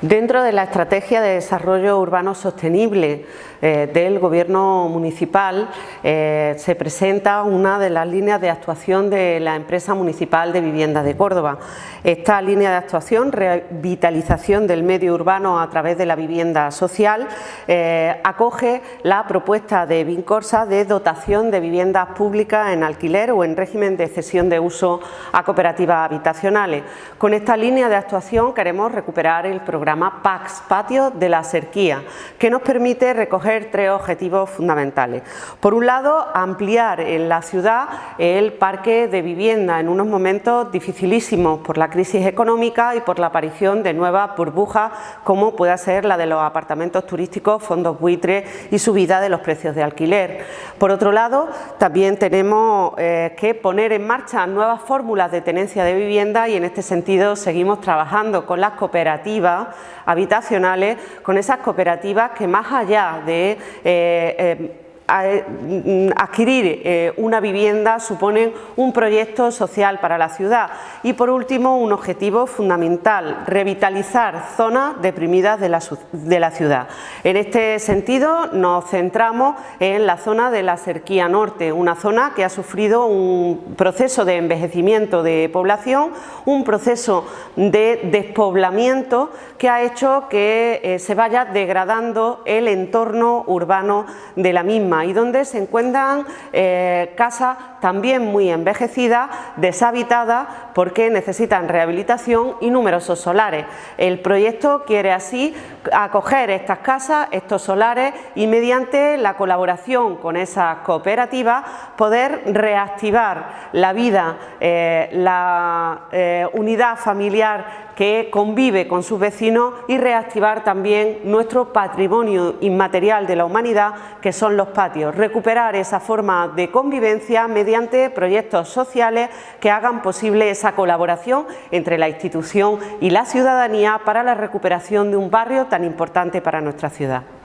Dentro de la Estrategia de Desarrollo Urbano Sostenible eh, del Gobierno Municipal eh, se presenta una de las líneas de actuación de la Empresa Municipal de Vivienda de Córdoba. Esta línea de actuación, revitalización del medio urbano a través de la vivienda social, eh, acoge la propuesta de Vincorsa de dotación de viviendas públicas en alquiler o en régimen de cesión de uso a cooperativas habitacionales. Con esta línea de actuación queremos recuperar el programa programa PAX, Patio de la Serquía, que nos permite recoger tres objetivos fundamentales. Por un lado, ampliar en la ciudad el parque de vivienda en unos momentos dificilísimos por la crisis económica y por la aparición de nuevas burbujas como pueda ser la de los apartamentos turísticos, fondos buitres y subida de los precios de alquiler. Por otro lado, también tenemos eh, que poner en marcha nuevas fórmulas de tenencia de vivienda y en este sentido seguimos trabajando con las cooperativas habitacionales, con esas cooperativas que más allá de eh, eh, adquirir eh, una vivienda suponen un proyecto social para la ciudad y por último un objetivo fundamental, revitalizar zonas deprimidas de la, de la ciudad. En este sentido nos centramos en la zona de la Cerquía Norte, una zona que ha sufrido un proceso de envejecimiento de población, un proceso de despoblamiento que ha hecho que eh, se vaya degradando el entorno urbano de la misma y donde se encuentran eh, casas también muy envejecidas, deshabitadas porque necesitan rehabilitación y numerosos solares. El proyecto quiere así acoger estas casas, estos solares y mediante la colaboración con esas cooperativas poder reactivar la vida, eh, la eh, unidad familiar que convive con sus vecinos y reactivar también nuestro patrimonio inmaterial de la humanidad que son los recuperar esa forma de convivencia mediante proyectos sociales que hagan posible esa colaboración entre la institución y la ciudadanía para la recuperación de un barrio tan importante para nuestra ciudad.